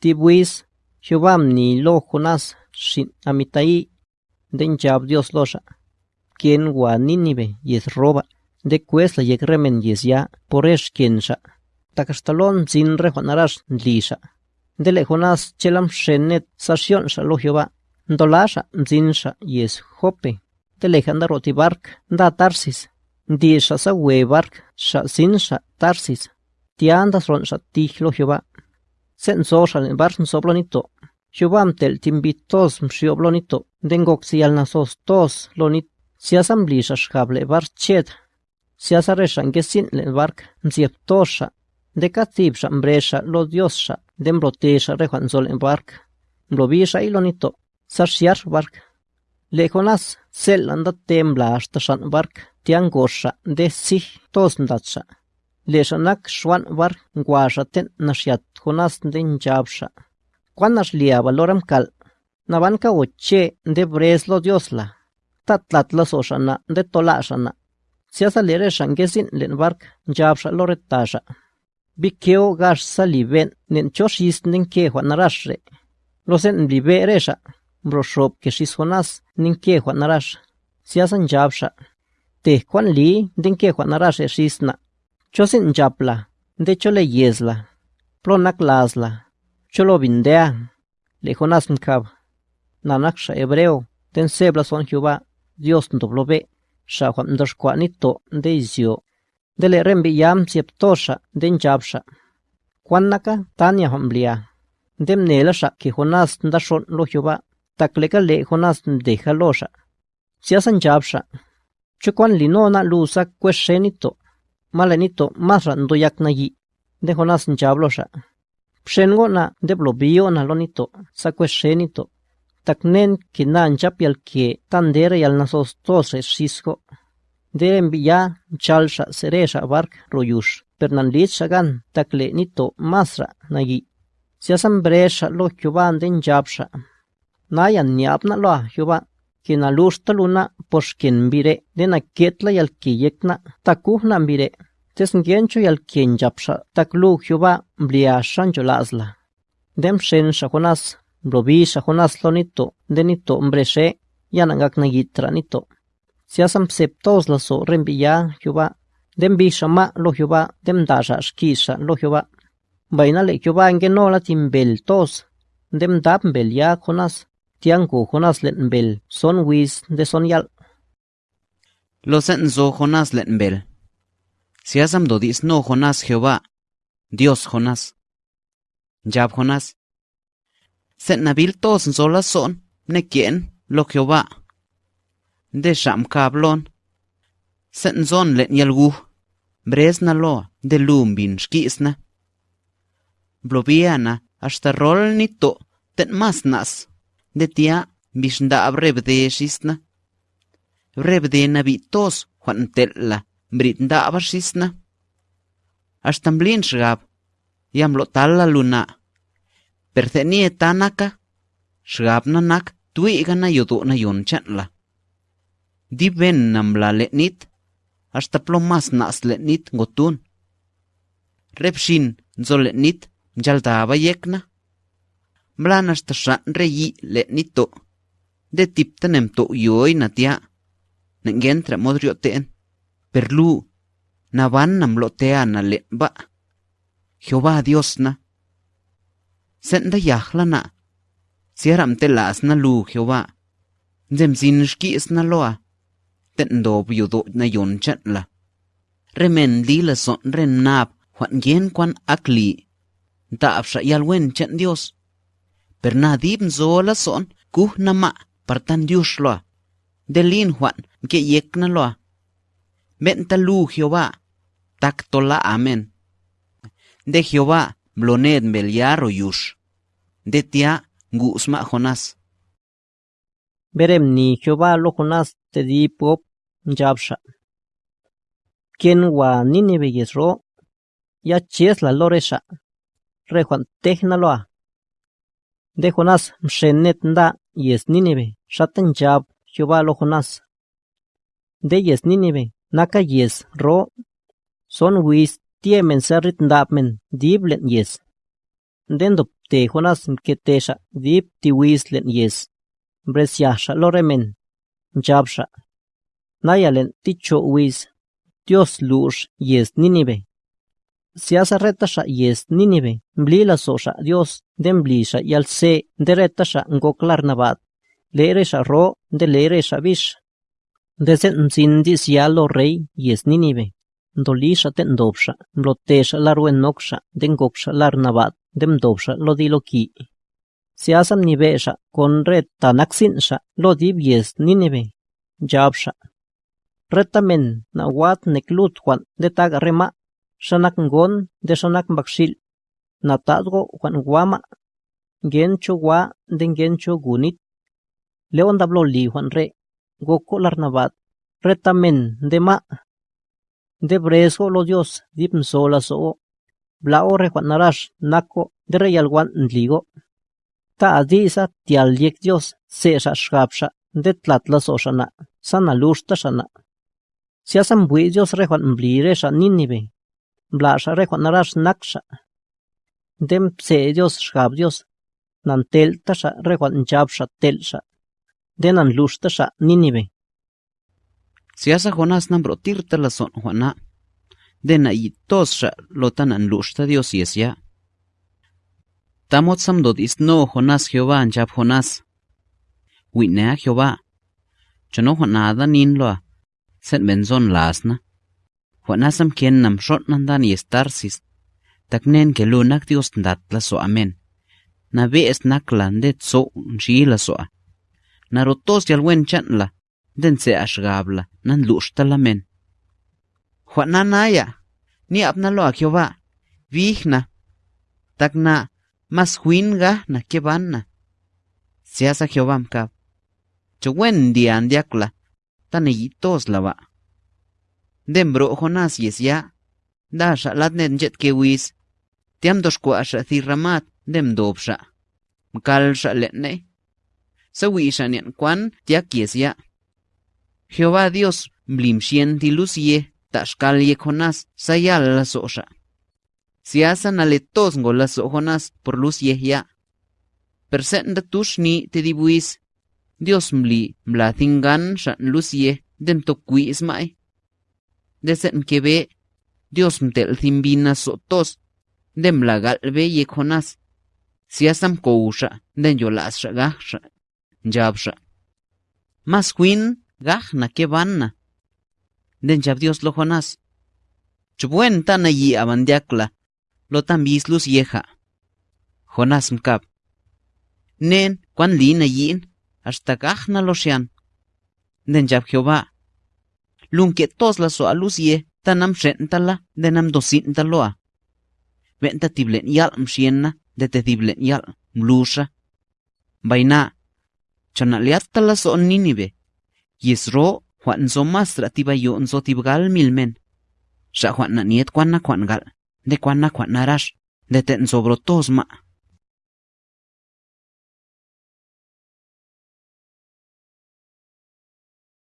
Tibuis, Jehová ni lo Jonás, shin amitai, den jab Dios losa. Quien wa Nínive yes roba, de cuesla yek remen yes ya, poresh quien sha. Takastalon zin re Juanarash lisha. Dele Jonás chelam shenet sasion sha lo Jehová. Ndolasha zin sha yes jope. Dele janda roti bark, da tarsis. Di sha sa we bark, sha zin sha tarsis. Tiandas ron sha tih lo Jehová. Sen so sha len bark soblonito. Jehová mtel timbitos mshioblonito. Dengok si nasos tos lonit. Si asamblisha shkable bark chet. Si asaresha ngesin le bark msiep tosha. De katibsha mbresha lo diosha. De mbrotesha rejuanzol en bark. Mblobisha ilonito. Sarshiar bark. Le Jonás sel anda tembla hasta shan bark. Tiangosha de si tos. Lexanac xuanbar nkuaxaten naxiatjonas ndenchapxa. Kuan naxlia valoram kal. Nabanka oche nde breslo diosla. Tatlatla soxana nde tolaxana. Siasa lere xangesin len bark nchapxa lo retaxa. Bikeo gax saliben nen choxis nen kehua naraxre. Losen nblibe erexa. Broxop kexis jonas nen kehua narax. Siasa nchapxa. Tehkuan li nden kehua narax exisna. Chosin japla. De chole yesla. Plonak lasla. Cholo vindea. Le jonas mkab. Nanaksha hebreo. Ten sebla son Jehová. Dios ndoblobe. Sha juan ndoshkwanito de izio. Dele rembi yam sieptosha den jabsha. Kwanaka tanya hamblia. Dem nelasha que ndashon lo Jehová. Takleka le Jonás deja losha. Siasan jabsha. Chukwan linona lusa kweshenito. Malenito masra ndoyak na yi. De Jonás jablosha. Pshengo na de blobio na lonito. Taknen kinan japial que tandere yal nasos tose shisko. Deren ya chalsha seresha bark royush. Pernan lit shagan takle nito masra nagi. Siasan bresha lo Jehová den jabsha. Nayan niapna lo Jehová. Kina lusta luna poshkin bire dena ketla yal kiyekna takuhna bire. Tesngencho yal kien japsha taklu Jehová blia shancho lasla. Dem shen shakonas blobisha jonas lonito denito mbreshe yanangak nagitra nito. Siasam septos la so rembilla Jehová. Dem bisha ma lo Jehová dem dasha shkisha lo Jehová. Baina le Jehová ngeno la timbel tos. Dem dab mbel ya jonas. Tiangu jonas len mbel son wis de son yal. Lo senzo Jonás letnbel. Siasam dodis no Jonás Jehová. Dios Jonás. Jab Jonás. Set nabil tos sola son, ne quien, lo Jehová. De sham kablon. Set zon len yalgu. Bresna lo, de lumbin shkisna. Blobiana, hasta rol ni to, mas nas. De tia, bishda abrebde shisna. Rebde na tos, Brit da basis na. Astam blin shgab. Yam lo tala luna. Pertheni etanaka. Shgab na nak tui gana yudu na yun chanla. Di ben nam la letnit. Hasta plomas nas letnit ngotun. Repshin nzo letnit mjalda bayekna. Mlan hasta shan reyi letnito. De tip tanem to yoy natia. Nengen tra modrio teen. Perlu, na van nam lo tea na let ba. Jehová Dios na. Senda yahla na. Sieram te las na lu Jehová. Zem sin shkis na loa. Ten do yudo na yon chan la. Remen li la son ren nap juan yen kwan akli. Taap sha yal wen chan Dios. Per na dib zo la son kuh na ma partan Dios loa. Delin juan ke yek na loa. Ben ta lu Jehová. Tak tola amen. De Jehová blonet beliaro yush. De tia gusma Jonás. Berem ni Jehová lo Jonás te di pop jabsha. Quien wa Nínive yesro. Ya ches la loresha. Re Juan tehna loa. De Jonás mshenet nda yes Nínive. Shatan jab Jehová lo Jonás. De yes Nínive. Naka yes ro. Son wis tiemen serrit diblen yes. Den dop te Jonás que tesha dip yes. Bresyasha lo remen. Jabsha. Nayalen ticho wis. Dios lush yes Nínive. Siasa yes Nínive. Blila sosha Dios den blisha y al se de ngoklar nabat. Leeresha ro de leeresha vish. Desen sindis ya lo rey yes Nínive. Dolisha ten dobsha. Blotesha larwen noksha den goksha lar nabat. Dem dobsha lo di lo ki. Siasam nivesha con red tanaksinsha lo dib yes Nínive. Jabsha. Retamen na wat neklut Juan de tag rema, shanak ngon de shanak bakshil, na tadgo Juan guama, gencho gua de gencho gunit, leon dablo li Juan re, goko larnabat, retamen de ma, de bresgo lo Dios dip sola so, blao re Juan narash nako de reyal Juan ligo. Ta adisa tial yek Dios de tlatla sana lushta shana. Siasam bui Dios rejuan Nínive. Blasha rejuan narash naksha. Dem pse Dios shab Dios. Rejuan. Denan lushta sha Nínive. Siasa Jonás nan brotirta la son Juana. Dena y tos sha lotanan lushta Dios yesia. Tamot sam dodis no Jonás Jehová njab Jonás. Winea Jehová. Chano Juanada nin loa. sen benzon lasna. Juanasam quien nam shot nandan y estarsis. Taknen ke lunak dios ndat la so amen. Na ve es nakla ndet so nshi la narotos yal wen chanla, den se ashgabla, nan luxtalamen. Juananaya, ni abnalo a Jehová, vigna, takna, mas huinga na kebana. Seas a Jehová mkab, chowen dian diakla, tan eyitos lava. Den bro Jonás yes ya, da shalat jet kewis, tiam doshkua sha thiramat, dem dobsha. Mkal sha Sawisha nian kwan tiak yesya. Jehová Dios blimshien tilusie, tashkal ye Jonás sayal la sosha. Siasa naletos ngola so Jonás por luz yehya. Persenda tushni te dibuis Dios mli mla thingan shan lucie den to quis mai. Desen ve Dios mtel thimbina sotos dem la galve ye Jonas. Si asam kousha den yolas sha jabsha. Mas queen gahna que vanna. Den jab Dios lo Jonas. Chubuen tana yi amandiakla lo tambis luz yeja. Jonas mkap. Nen kwan lina yin hasta gajna lo sean. Den jab Jehová. Lun que tos la so alusie, tanam shentala, denam dosintaloa. Venta tiblen yal mshienna, de te tiblen yal mlusha. Baina, chanaliatta la so ninive. Yisro, juan so mastra tiba yo so tibgal milmen. Sha juan na niet kwan gal, de kwana kwan narash, de ten sobro tos ma.